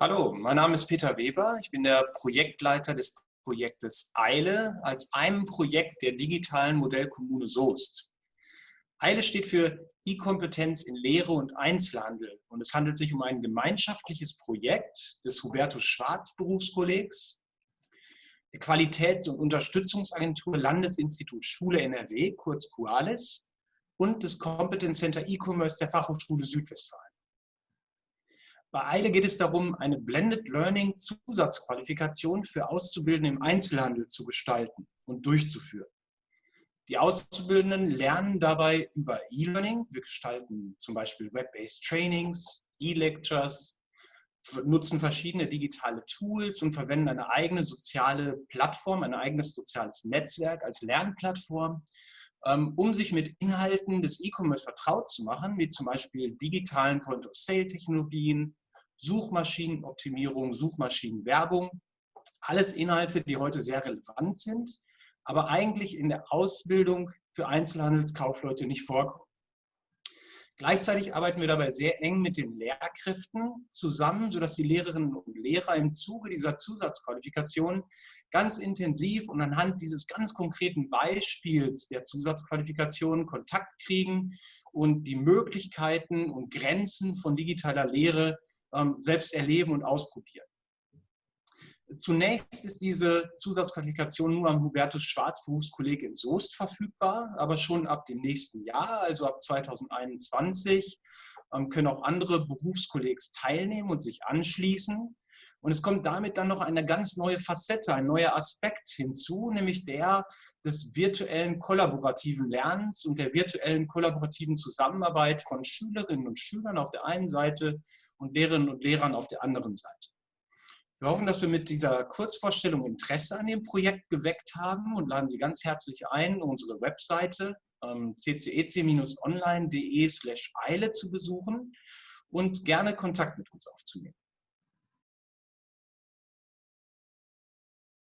Hallo, mein Name ist Peter Weber. Ich bin der Projektleiter des Projektes EILE als einem Projekt der digitalen Modellkommune Soest. EILE steht für E-Kompetenz in Lehre und Einzelhandel und es handelt sich um ein gemeinschaftliches Projekt des Hubertus Schwarz Berufskollegs, der Qualitäts- und Unterstützungsagentur Landesinstitut Schule NRW, kurz QUALIS, und des Competence Center E-Commerce der Fachhochschule Südwestfalen. Bei EILE geht es darum, eine Blended Learning Zusatzqualifikation für Auszubildende im Einzelhandel zu gestalten und durchzuführen. Die Auszubildenden lernen dabei über E-Learning. Wir gestalten zum Beispiel Web-based Trainings, E-Lectures, nutzen verschiedene digitale Tools und verwenden eine eigene soziale Plattform, ein eigenes soziales Netzwerk als Lernplattform, ähm, um sich mit Inhalten des E-Commerce vertraut zu machen, wie zum Beispiel digitalen Point-of-Sale-Technologien, Suchmaschinenoptimierung, Suchmaschinenwerbung. Alles Inhalte, die heute sehr relevant sind, aber eigentlich in der Ausbildung für Einzelhandelskaufleute nicht vorkommen. Gleichzeitig arbeiten wir dabei sehr eng mit den Lehrkräften zusammen, sodass die Lehrerinnen und Lehrer im Zuge dieser Zusatzqualifikation ganz intensiv und anhand dieses ganz konkreten Beispiels der Zusatzqualifikation Kontakt kriegen und die Möglichkeiten und Grenzen von digitaler Lehre selbst erleben und ausprobieren. Zunächst ist diese Zusatzqualifikation nur am Hubertus Schwarz Berufskolleg in Soest verfügbar, aber schon ab dem nächsten Jahr, also ab 2021, ähm, können auch andere Berufskollegs teilnehmen und sich anschließen. Und es kommt damit dann noch eine ganz neue Facette, ein neuer Aspekt hinzu, nämlich der des virtuellen kollaborativen Lernens und der virtuellen kollaborativen Zusammenarbeit von Schülerinnen und Schülern auf der einen Seite und Lehrerinnen und Lehrern auf der anderen Seite. Wir hoffen, dass wir mit dieser Kurzvorstellung Interesse an dem Projekt geweckt haben und laden Sie ganz herzlich ein, unsere Webseite ähm, ccec-online.de slash eile zu besuchen und gerne Kontakt mit uns aufzunehmen.